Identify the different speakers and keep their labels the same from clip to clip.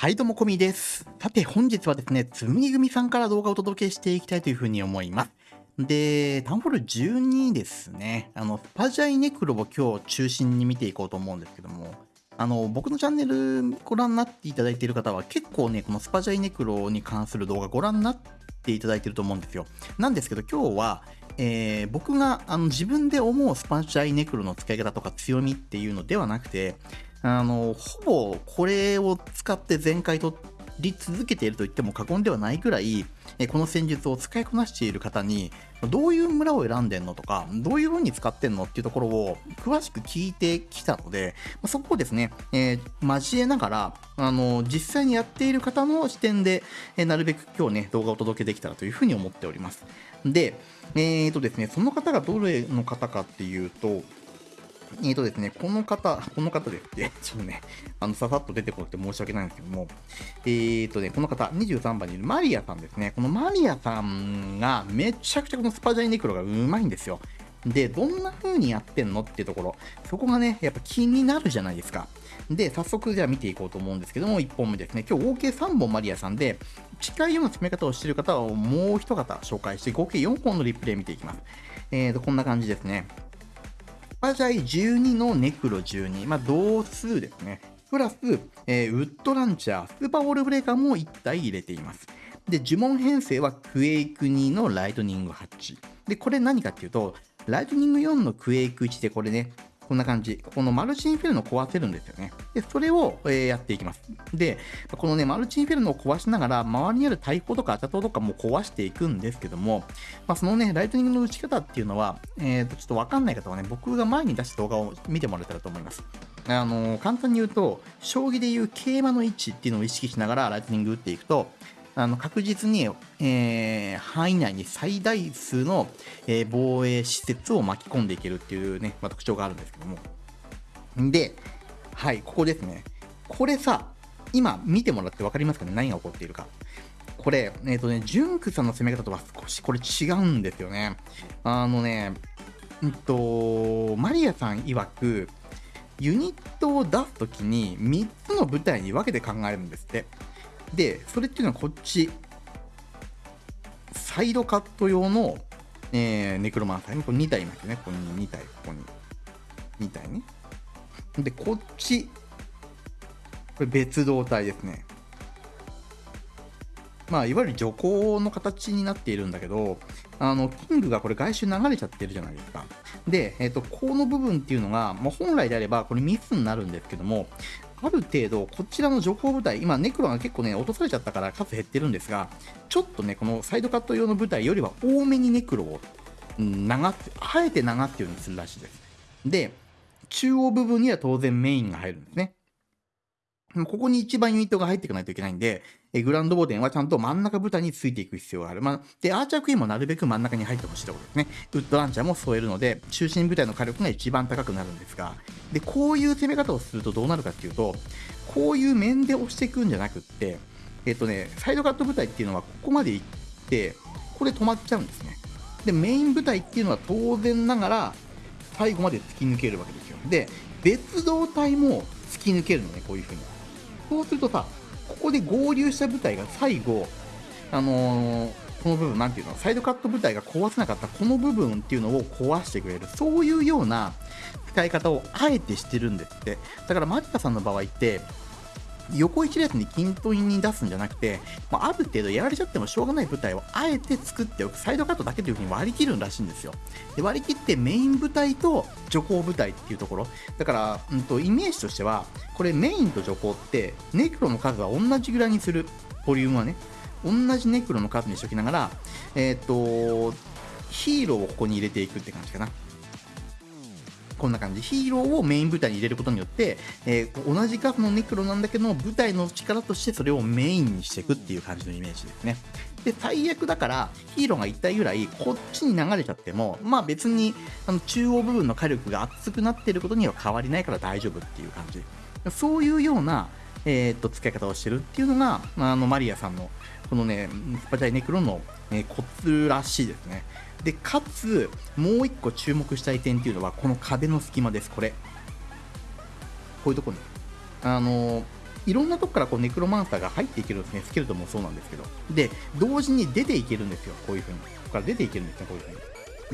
Speaker 1: はいどうもこみです。さて本日はですね、つむぎ組さんから動画をお届けしていきたいというふうに思います。で、タウンホール12ですね、あの、スパジャイネクロを今日中心に見ていこうと思うんですけども、あの、僕のチャンネルご覧になっていただいている方は結構ね、このスパジャイネクロに関する動画ご覧になっていただいていると思うんですよ。なんですけど今日は、えー、僕があの自分で思うスパジャイネクロの使い方とか強みっていうのではなくて、あの、ほぼこれを使って全開取り続けていると言っても過言ではないくらい、この戦術を使いこなしている方に、どういう村を選んでんのとか、どういう風に使ってんのっていうところを詳しく聞いてきたので、そこをですね、えー、交えながら、あの、実際にやっている方の視点で、えなるべく今日ね、動画をお届けできたらというふうに思っております。で、えーとですね、その方がどれの方かっていうと、えっ、ー、とですね、この方、この方ですって、ちょっとね、あの、ささっと出てこなくて申し訳ないんですけども、えっ、ー、とね、この方、23番にいるマリアさんですね。このマリアさんがめちゃくちゃこのスパジャイネクロがうまいんですよ。で、どんな風にやってんのっていうところ、そこがね、やっぱ気になるじゃないですか。で、早速じゃあ見ていこうと思うんですけども、1本目ですね。今日合計3本マリアさんで、近いような詰め方をしている方をもう一方紹介して、合計4本のリプレイ見ていきます。えーと、こんな感じですね。パジャイ12のネクロ12、まあ、同数ですね。プラス、えー、ウッドランチャー、スーパーウォールブレーカーも1体入れています。で、呪文編成はクエイク2のライトニング8。で、これ何かっていうと、ライトニング4のクエイク1でこれね、こんな感じ。このマルチインフェルノを壊せるんですよね。で、それを、え、やっていきます。で、このね、マルチインフェルノを壊しながら、周りにある大砲とかアチャトとかも壊していくんですけども、まあ、そのね、ライトニングの打ち方っていうのは、えー、と、ちょっとわかんない方はね、僕が前に出した動画を見てもらえたらと思います。あのー、簡単に言うと、将棋でいう桂馬の位置っていうのを意識しながらライトニング打っていくと、あの確実に、えー、範囲内に最大数の、えー、防衛施設を巻き込んでいけるっていうね、まあ、特徴があるんですけども。で、はい、ここですね。これさ、今見てもらって分かりますかね？何が起こっているか。これ、えっ、ー、とね、ジュンクさんの攻め方とは少しこれ違うんですよね。あのね、うんと、マリアさん曰く、ユニットを出すときに3つの部隊に分けて考えるんですって。で、それっていうのはこっち、サイドカット用の、えー、ネクロマンサーにこれ2体いますよね。ここに2体、ここに2体ね。で、こっち、これ別動体ですね。まあ、いわゆる徐行の形になっているんだけど、あの、キングがこれ外周流れちゃってるじゃないですか。で、えっ、ー、と、この部分っていうのが、まあ、本来であればこれミスになるんですけども、ある程度、こちらの情報部隊、今、ネクロが結構ね、落とされちゃったから数減ってるんですが、ちょっとね、このサイドカット用の部隊よりは多めにネクロを流って、あえて流ってるようにするらしいです。で、中央部分には当然メインが入るんですね。ここに一番ユニットが入っていかないといけないんで、えグランドボーデンはちゃんと真ん中部隊についていく必要がある。まあ、で、アーチャークイーンもなるべく真ん中に入ってほしいところですね。ウッドランチャーも添えるので、中心部隊の火力が一番高くなるんですが、で、こういう攻め方をするとどうなるかっていうと、こういう面で押していくんじゃなくって、えっとね、サイドカット部隊っていうのはここまで行って、ここで止まっちゃうんですね。で、メイン部隊っていうのは当然ながら、最後まで突き抜けるわけですよ。で、別動隊も突き抜けるのね、こういう風に。そうするとさ、ここで合流した部隊が最後、あのー、この部分、なんていうの、サイドカット部隊が壊せなかったこの部分っていうのを壊してくれる、そういうような使い方をあえてしてるんですって。だから、マジカさんの場合って、横一列に均等に出すんじゃなくて、まあ、ある程度やられちゃってもしょうがない部隊をあえて作っておく、サイドカットだけというふうに割り切るらしいんですよ。で割り切ってメイン部隊と徐行部隊っていうところ。だから、うんと、イメージとしては、これメインと徐行って、ネクロの数は同じぐらいにする、ボリュームはね。同じネクロの数にしておきながら、えっ、ー、と、ヒーローをここに入れていくって感じかな。こんな感じ。ヒーローをメイン部隊に入れることによって、えー、同じ数のネクロなんだけど、部隊の力としてそれをメインにしていくっていう感じのイメージですね。で、最悪だから、ヒーローが1体ぐらい、こっちに流れちゃっても、まあ別に、あの、中央部分の火力が熱くなってることには変わりないから大丈夫っていう感じ。そういうような、えー、っと、使い方をしてるっていうのが、あの、マリアさんの、このね、スパチャイネクロの、え、コツらしいですね。で、かつ、もう一個注目したい点っていうのは、この壁の隙間です、これ。こういうとこに。あの、いろんなとこからこうネクロマンサーが入っていけるんですね。スケルトンもそうなんですけど。で、同時に出ていけるんですよ。こういう風に。ここから出ていけるんですね、こういう風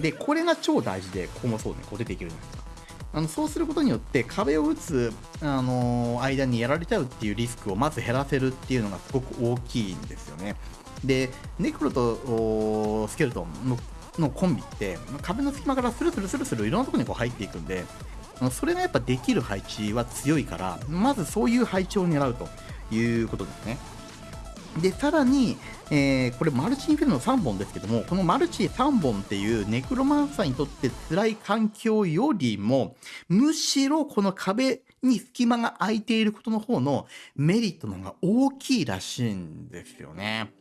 Speaker 1: に。で、これが超大事で、ここもそうね、こう出ていけるんですあのそうすることによって壁を打つ、あの、間にやられちゃうっていうリスクをまず減らせるっていうのがすごく大きいんですよね。で、ネクロとスケルトンののコンビって壁の隙間からスルスルスルスルいろんなところにこう入っていくんでそれがやっぱできる配置は強いからまずそういう配置を狙うということですねでさらに、えー、これマルチインフェルノ3本ですけどもこのマルチ3本っていうネクロマンサーにとって辛い環境よりもむしろこの壁に隙間が空いていることの方のメリットの方が大きいらしいんですよね。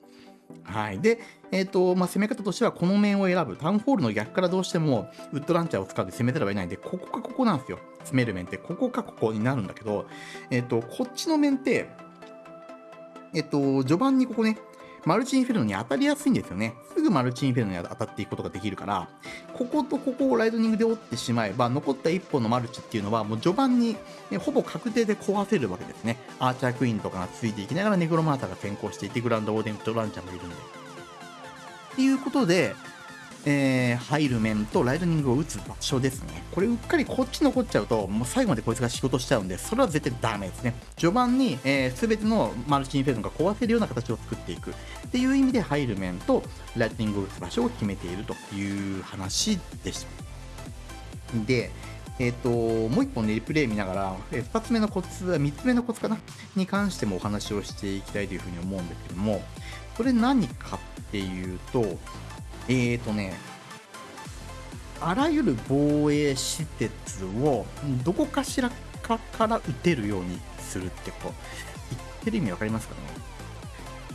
Speaker 1: はい。で、えっ、ー、と、まあ、攻め方としてはこの面を選ぶ。タウンホールの逆からどうしてもウッドランチャーを使って攻めたらばいないんで、ここかここなんですよ。詰める面って、ここかここになるんだけど、えっ、ー、と、こっちの面って、えっ、と、序盤にここね、マルチインフェルノに当たりやすいんですよね。すぐマルチインフェルノに当たっていくことができるから、こことここをライトニングで折ってしまえば、残った1本のマルチっていうのは、もう序盤に、ね、ほぼ確定で壊せるわけですね。アーチャークイーンとかがついていきながらネクロマーターが先行していて、グランドオーデンとランチャーもいるんで。っていうことで、えー、入る面とライトニングを打つ場所ですね。これうっかりこっち残っちゃうと、もう最後までこいつが仕事しちゃうんで、それは絶対ダメですね。序盤に、えー、全てのマルチインフェルノが壊せるような形を作っていくっていう意味で入る面とライトニングを打つ場所を決めているという話でした。で、えっ、と、もう一本ね、リプレイ見ながら、え2つ目のコツ、3つ目のコツかなに関してもお話をしていきたいというふうに思うんですけども、これ何かっていうと、えーとね、あらゆる防衛施設をどこかしらかから撃てるようにするってこう、言ってる意味わかりますかね？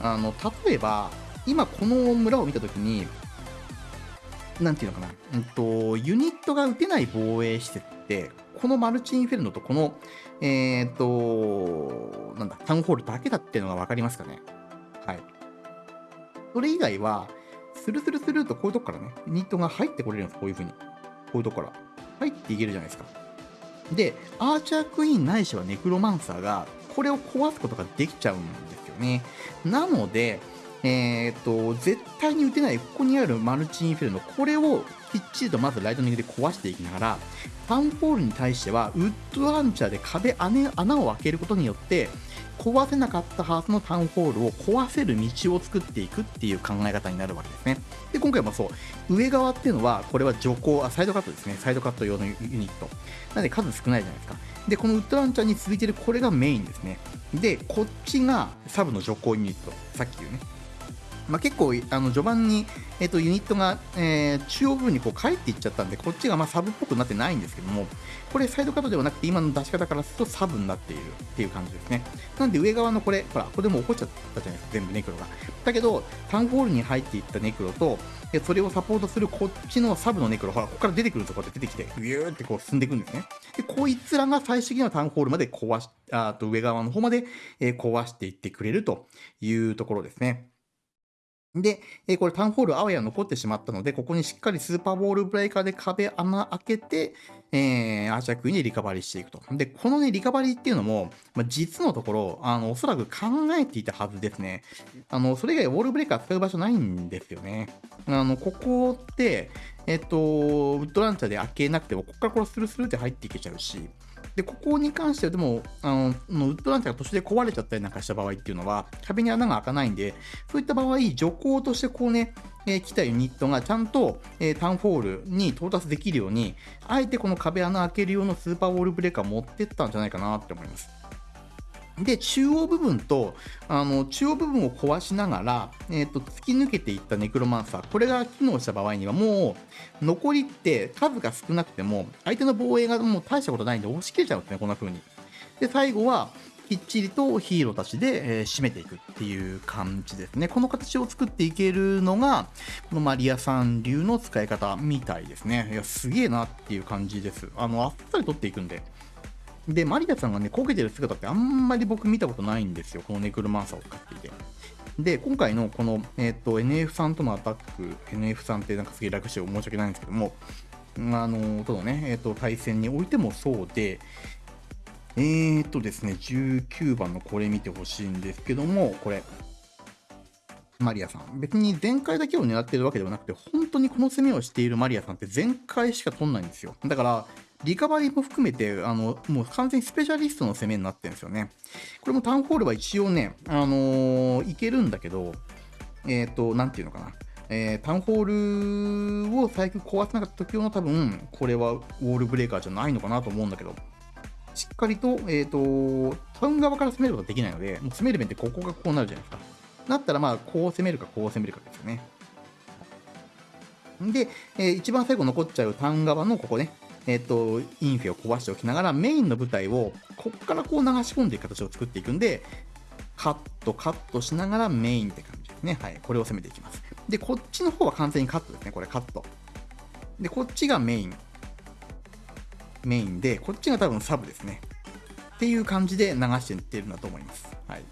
Speaker 1: あの、例えば、今この村を見たときに、なんていうのかな、うんと、ユニットが撃てない防衛施設って、このマルチインフェルノとこの、えっ、ー、と、なんだ、タウンホールだけだっていうのがわかりますかね？はい。それ以外は、スルスルスルとこういうとこからね、ニットが入ってこれるんです、こういう風に。こういうとこから。入っていけるじゃないですか。で、アーチャークイーンないしはネクロマンサーが、これを壊すことができちゃうんですよね。なので、えー、と、絶対に打てない、ここにあるマルチインフェルノ、これをきっちりとまずライトニングで壊していきながら、タウンホールに対しては、ウッドランチャーで壁穴、を開けることによって、壊せなかったハーツのタウンホールを壊せる道を作っていくっていう考え方になるわけですね。で、今回もそう、上側っていうのは、これは徐行、あ、サイドカットですね。サイドカット用のユニット。なので数少ないじゃないですか。で、このウッドランチャーに続いてるこれがメインですね。で、こっちがサブの徐行ユニット。さっき言うね。まあ、結構あの序盤に、えーと、ユニットが、えー、中央部分にこう帰っていっちゃったんでこっちがまあサブっぽくなってないんですけどもこれサイドカットではなくて今の出し方からするとサブになっているっていう感じですね。なんで上側のこれほらこれでも起こっちゃったじゃないですか全部ネクロが。だけどタウンホールに入っていったネクロとでそれをサポートするこっちのサブのネクロほらここから出てくるとこうやって出てきてビューってこう進んでいくんですね。でこいつらが最終的にはタウンホールまで壊しあと上側の方まで、え、壊していってくれるというところですね。で、えー、これタウンホールあわや残ってしまったので、ここにしっかりスーパーボールブレーカーで壁穴開けて、えー、アーチャークイーンでリカバリーしていくと。で、このね、リカバリーっていうのも、まあ、実のところ、あの、おそらく考えていたはずですね。あの、それ以外ウォールブレーカー使う場所ないんですよね。あの、ここって、えっ、と、ウッドランチャーで開けなくても、ここからこれスルスルって入っていけちゃうし、で、ここに関してはでも、あの、ウッドランチャーが途中で壊れちゃったりなんかした場合っていうのは、壁に穴が開かないんで、そういった場合、徐行としてこうね、えー、来たユニットがちゃんと、えー、タウンホールに到達できるように、あえてこの壁穴開ける用のスーパーウォールブレーカー持ってったんじゃないかなって思います。で、中央部分と、あの、中央部分を壊しながら、えっ、ー、と、突き抜けていったネクロマンサー、これが機能した場合には、もう、残りって数が少なくても、相手の防衛がもう大したことないんで、押し切れちゃうんですね、こんな風に。で、最後は、きっちりとヒーローたちで、えー、締めていくっていう感じですね。この形を作っていけるのが、このマリアさん流の使い方みたいですね。いや、すげえなっていう感じです。あの、あっさり取っていくんで。で、マリアさんがね、こけてる姿ってあんまり僕見たことないんですよ。このネクロマンサーを使っていて。で、今回のこの、えっ、ー、と、NF さんとのアタック、NF さんってなんかすげえ楽して申し訳ないんですけども、あの、とのね、えっ、ー、と、対戦においてもそうで、えーとですね、19番のこれ見てほしいんですけども、これ。マリアさん。別に全開だけを狙ってるわけではなくて、本当にこの攻めをしているマリアさんって全開しか取んないんですよ。だから、リカバリーも含めて、あの、もう完全にスペシャリストの攻めになってるんですよね。これもタウンホールは一応ね、あのー、いけるんだけど、えっ、ー、と、なんていうのかな。えー、タウンホールを最近壊せなかった時用の多分、これはウォールブレーカーじゃないのかなと思うんだけど、しっかりと、えっ、ー、と、タウン側から攻めることができないので、もう攻める面ってここがこうなるじゃないですか。だったらまあ、こう攻めるか、こう攻めるかですよね。で、えー、一番最後残っちゃうタウン側のここね、えっ、と、インフェを壊しておきながら、メインの舞台を、こっからこう流し込んでいく形を作っていくんで、カット、カットしながらメインって感じですね。はい。これを攻めていきます。で、こっちの方は完全にカットですね。これカット。で、こっちがメイン。メインで、こっちが多分サブですね。っていう感じで流していってるんだと思います。はい。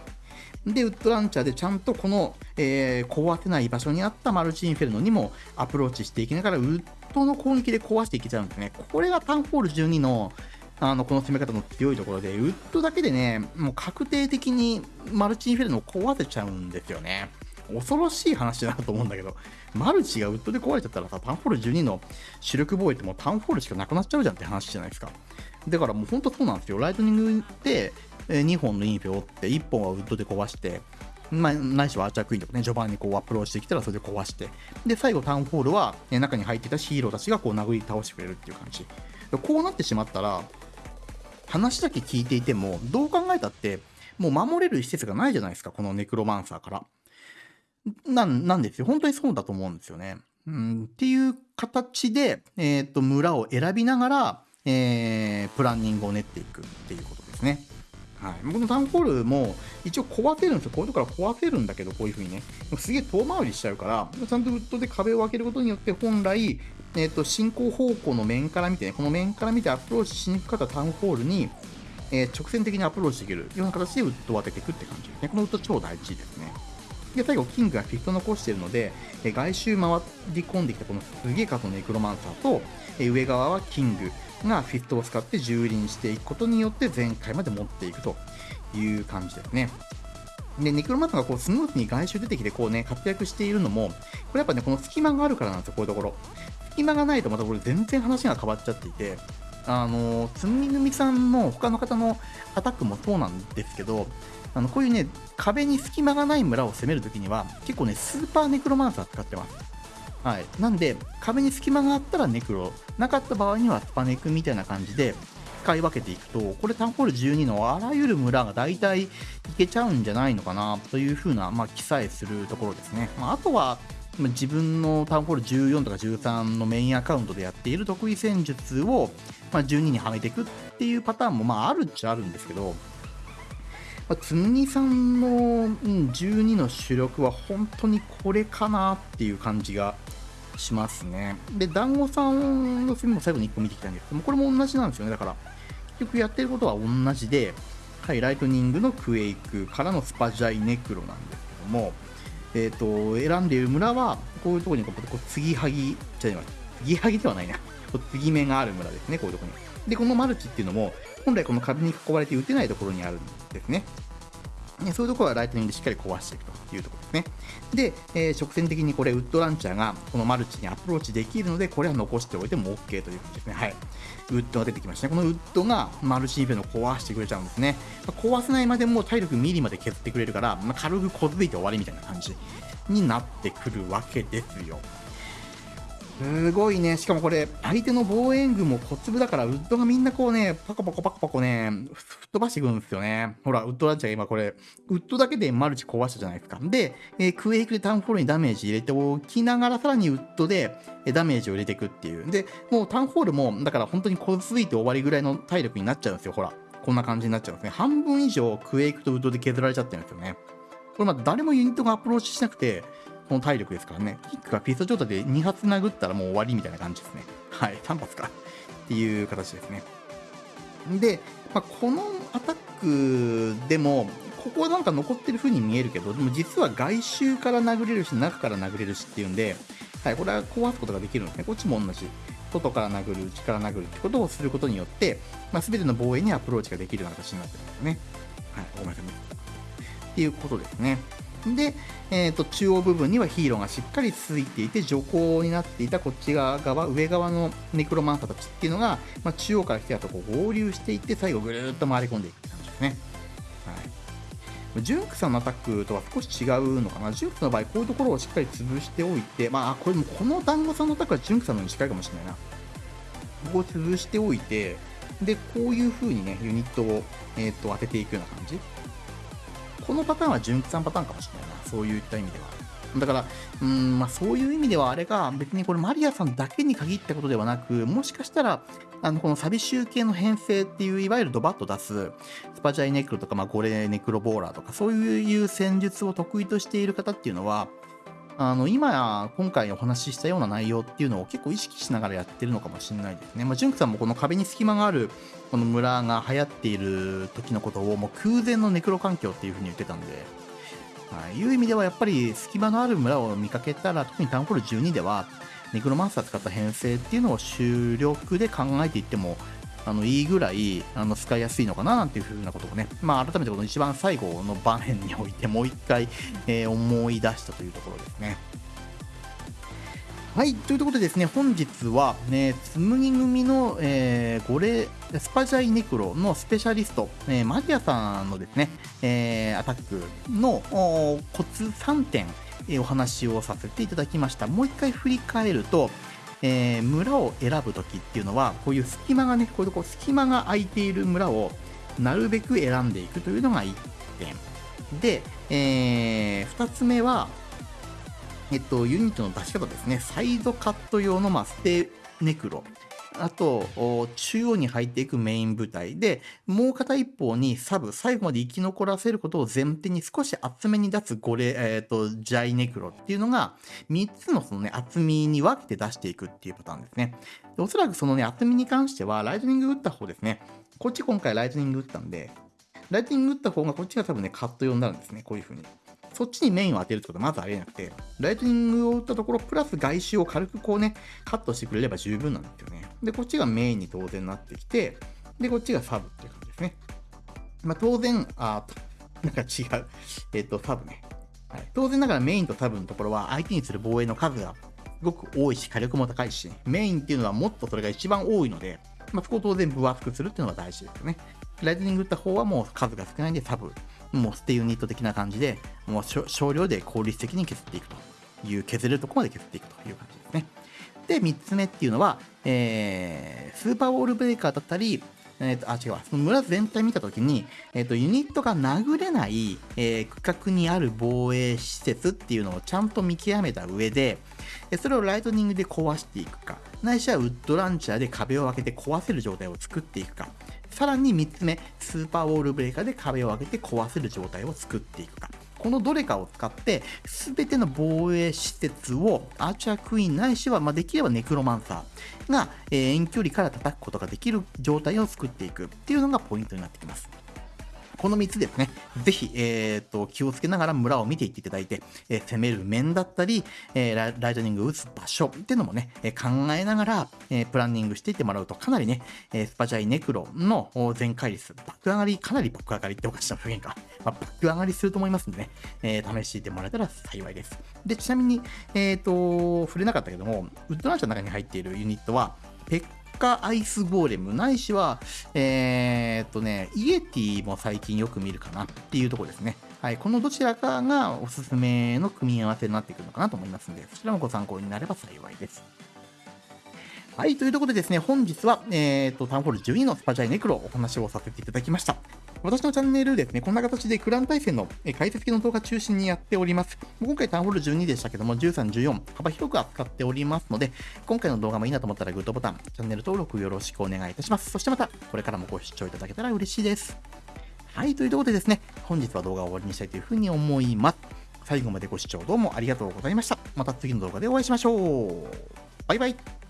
Speaker 1: で、ウッドランチャーでちゃんとこの、えー、壊せない場所にあったマルチインフェルノにもアプローチしていきながら、ウッドの攻撃で壊していけちゃうんですね。これがタウンホール12のあのこの攻め方の強いところで、ウッドだけでね、もう確定的にマルチインフェルノを壊せちゃうんですよね。恐ろしい話だなと思うんだけど、マルチがウッドで壊れちゃったらさ、タウンホール12の主力防衛ってもうタウンホールしかなくなっちゃうじゃんって話じゃないですか。だからもう本当そうなんですよ。ライトニングで2本のインフェを折って、1本はウッドで壊して、まあ、ないしはアーチャークイーンとかね、序盤にこうアプローチしてきたらそれで壊して、で、最後タウンホールは、ね、中に入ってたヒーローたちがこう殴り倒してくれるっていう感じ。こうなってしまったら、話だけ聞いていても、どう考えたって、もう守れる施設がないじゃないですか、このネクロマンサーから。なん、なんですよ。本当にそうだと思うんですよね。うん、っていう形で、えっ、ー、と、村を選びながら、えー、プランニングを練っていくっていうことですね。はい、僕のタウンホールも一応壊せるんですよ。こういうとこから壊せるんだけど、こういう風にね。すげえ遠回りしちゃうから、ちゃんとウッドで壁を開けることによって、本来、えっ、ー、と、進行方向の面から見てね、この面から見てアプローチしにくかったタウンホールに、えー、直線的にアプローチできるような形でウッドを当てていくって感じですね。このウッド超大事ですね。で、最後、キングがフィスト残してるので、えー、外周回り込んできたこのすげえ数のネクロマンサーと、え、上側はキングがフィストを使って蹂躙していくことによって全壊まで持っていくという感じですね。で、ネクロマンサーがこうスムーズに外周出てきてこうね、活躍しているのも、これやっぱね、この隙間があるからなんですよ、こういうところ。隙間がないとまたこれ全然話が変わっちゃっていて、あの、つみぐみさんの他の方のアタックもそうなんですけど、あのこういうね、壁に隙間がない村を攻めるときには、結構ね、スーパーネクロマンサー使ってます。はい。なんで、壁に隙間があったらネクロ、なかった場合にはスパネクみたいな感じで使い分けていくと、これタンホール12のあらゆる村が大体いけちゃうんじゃないのかなというふうな、まあ、記載するところですね。まあ、あとは、自分のタウンホール14とか13のメインアカウントでやっている得意戦術を、まあ、12にはめていくっていうパターンもまああるっちゃあるんですけど、まあ、つむぎさんの、12の主力は本当にこれかなっていう感じがしますね。で、団子さんの film も最後に1個見てきたんですけども、これも同じなんですよね。だから、結局やってることは同じで、はい、ライトニングのクエイクからのスパジャイネクロなんですけども、えっ、ー、と、選んでいる村は、こういうところにこう、こう継ぎはぎ、じゃあ、継ぎはぎではないな。こう継ぎ目がある村ですね、こういうところに。で、このマルチっていうのも、本来この壁に囲われて打てないところにあるんですね。ねそういうところはライトニングでしっかり壊していくというところですね。で、えー、直線的にこれ、ウッドランチャーがこのマルチにアプローチできるので、これは残しておいても OK という感じですね。はい。ウッドが出てきましたね。このウッドがマルチインフェの壊してくれちゃうんですね。まあ、壊せないまでも体力ミリまで削ってくれるから、まあ、軽くこづいて終わりみたいな感じになってくるわけですよ。すごいね。しかもこれ、相手の防衛軍も小粒だから、ウッドがみんなこうね、パコパコパコパコね、吹っ飛ばしてくるんですよね。ほら、ウッドランチャー今これ、ウッドだけでマルチ壊したじゃないですか。で、えー、クエイクでタウンホールにダメージ入れておきながら、さらにウッドでダメージを入れていくっていう。で、もうタウンホールも、だから本当に小づいて終わりぐらいの体力になっちゃうんですよ。ほら。こんな感じになっちゃうんですね。半分以上クエイクとウッドで削られちゃってるんですよね。これまあ誰もユニットがアプローチしなくて、この体力ですからね。キックがピスト状態で2発殴ったらもう終わりみたいな感じですね。はい、3発か。っていう形ですね。で、まあ、このアタックでも、ここはなんか残ってる風に見えるけど、でも実は外周から殴れるし、中から殴れるしっていうんで、はい、これは壊すことができるんですね。こっちも同じ。外から殴る、内から殴るってことをすることによって、まあ、全ての防衛にアプローチができるような形になってるんですね。はい、ごめんなさい。っていうことですね。で、えーと、中央部分にはヒーローがしっかりついていて徐行になっていたこっち側側上側のネクロマンサーたちっていうのが、まあ、中央から来たとこう合流していって最後ぐるっと回り込んでいくって感じですね。はい、ジュンクさんのアタックとは少し違うのかな。ジュンクの場合、こういうところをしっかり潰しておいて、まあ、これもこの団子さんのアタックはジュンクさんのに近いかもしれないな。ここを潰しておいて、で、こういう風にね、ユニットを、えー、と当てていくような感じ。このパターンは純喜さんパターンかもしれないな。そういった意味では。だから、うん、まあそういう意味ではあれが別にこれマリアさんだけに限ったことではなく、もしかしたら、あの、このサビ集系の編成っていう、いわゆるドバッと出す、スパジャイネクロとか、まあゴレネクロボーラーとか、そういう戦術を得意としている方っていうのは、あの、今や、今回お話ししたような内容っていうのを結構意識しながらやってるのかもしれないですね。まあ、ジュンクさんもこの壁に隙間がある、この村が流行っている時のことを、もう空前のネクロ環境っていうふうに言ってたんで、はい、いう意味ではやっぱり隙間のある村を見かけたら、特にタウンホール12では、ネクロマンサー使った編成っていうのを主力で考えていってもあのいいぐらいあの使いやすいのかななんていうふうなことをね、まあ、改めてこの一番最後の場面においてもう一回、えー、思い出したというところですね。はい、ということでですね、本日は、ね、紬組の、えー、ゴレスパジャイネクロのスペシャリスト、えー、マリアさんのですね、えー、アタックのコツ3点、えー、お話をさせていただきました。もう一回振り返ると、えー、村を選ぶときっていうのは、こういう隙間がね、こういうとこ隙間が空いている村をなるべく選んでいくというのが1点。で、えー、2つ目は、えっと、ユニットの出し方ですね。サイドカット用の、まあ、ステネクロ。あと、中央に入っていくメイン部隊で、もう片一方にサブ、最後まで生き残らせることを前提に少し厚めに出すゴレ、えっ、ー、と、ジャイネクロっていうのが、3つのそのね、厚みに分けて出していくっていうパターンですね。でおそらくそのね、厚みに関しては、ライトニング打った方ですね。こっち今回ライトニング打ったんで、ライトニング打った方がこっちが多分ね、カット用になるんですね。こういう風に。そっちにメインを当てるってことはまずありえなくて、ライトニングを打ったところ、プラス外周を軽くこうね、カットしてくれれば十分なんですよね。で、こっちがメインに当然なってきて、で、こっちがサブっていう感じですね。まあ、当然、あなんか違う。えっ、と、サブね。はい、当然ながらメインとサブのところは相手にする防衛の数がすごく多いし、火力も高いし、メインっていうのはもっとそれが一番多いので、まあ、そこを当然分厚くするっていうのが大事ですよね。ライトニング打った方はもう数が少ないんでサブもう捨てユニット的な感じで、もう少量で効率的に削っていくという、削れるとこまで削っていくという感じですね。で、3つ目っていうのは、えー、スーパーウォールブレーカーだったり、えーと、あ、違うその村全体見たときに、えーと、ユニットが殴れない、えー、区画にある防衛施設っていうのをちゃんと見極めた上で、それをライトニングで壊していくか、ないしはウッドランチャーで壁を開けて壊せる状態を作っていくか、さらに3つ目、スーパーウォールブレーカーで壁を上げて壊せる状態を作っていくか。このどれかを使って、すべての防衛施設をアーチャークイーンないしは、まあ、できればネクロマンサーが、え、遠距離から叩くことができる状態を作っていくっていうのがポイントになってきます。この3つですね、ぜひ、えーと、気をつけながら村を見ていっていただいて、えー、攻める面だったり、えー、ライトニングを打つ場所っていうのもね、えー、考えながら、えプランニングしていってもらうと、かなりね、えスパジャイネクロの全開率、バック上がり、かなりバック上がりっておかしな表現か、まあ、バック上がりすると思いますんでね、え試していてもらえたら幸いです。で、ちなみに、えっ、と、触れなかったけども、ウッドランチャーの中に入っているユニットは、ペッカアイスゴーレム、ないしは、えー、っとね、イエティも最近よく見るかなっていうとこですね。はい、このどちらかがおすすめの組み合わせになってくるのかなと思いますので、そちらもご参考になれば幸いです。はい、というところでですね、本日は、えーと、タウンホール12のスパジャイネクロをお話をさせていただきました。私のチャンネルですね、こんな形でクラン対戦の解説系の動画中心にやっております。今回タウンホール12でしたけども、13、14、幅広く扱っておりますので、今回の動画もいいなと思ったらグッドボタン、チャンネル登録よろしくお願いいたします。そしてまた、これからもご視聴いただけたら嬉しいです。はい、というところでですね、本日は動画を終わりにしたいというふうに思います。最後までご視聴どうもありがとうございました。また次の動画でお会いしましょう。バイバイ。